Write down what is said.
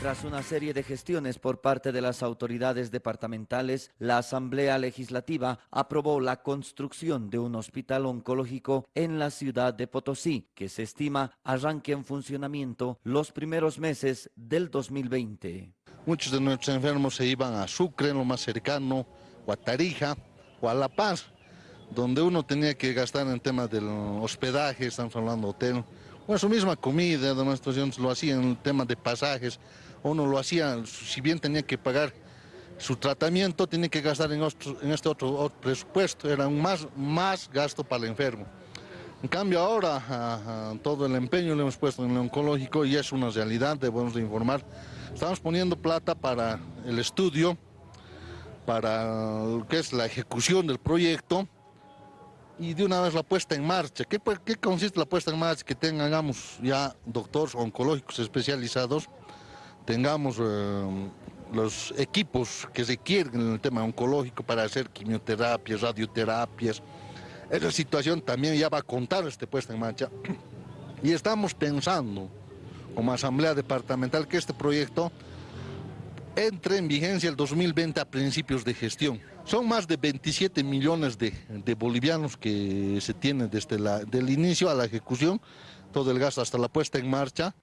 Tras una serie de gestiones por parte de las autoridades departamentales, la Asamblea Legislativa aprobó la construcción de un hospital oncológico en la ciudad de Potosí, que se estima arranque en funcionamiento los primeros meses del 2020. Muchos de nuestros enfermos se iban a Sucre, en lo más cercano, o a Tarija, o a La Paz, donde uno tenía que gastar en temas del hospedaje, estamos hablando hotel, o su misma comida, de nuestros lo hacían en temas de pasajes, uno lo hacía, si bien tenía que pagar su tratamiento, tenía que gastar en, este otro, presupuesto, era un más, más gasto para el enfermo. En cambio ahora todo el empeño lo hemos puesto en el oncológico y es una realidad, debemos de informar. Estamos poniendo plata para el estudio, para lo que es la ejecución del proyecto y de una vez la puesta en marcha. ¿Qué, qué consiste la puesta en marcha? Que tengamos ya doctores oncológicos especializados tengamos eh, los equipos que se quieren en el tema oncológico para hacer quimioterapias, radioterapias. Esa situación también ya va a contar este puesta en marcha. Y estamos pensando, como Asamblea Departamental, que este proyecto entre en vigencia el 2020 a principios de gestión. Son más de 27 millones de, bolivianos que se tienen desde el inicio a la ejecución, todo el gasto hasta la puesta en marcha.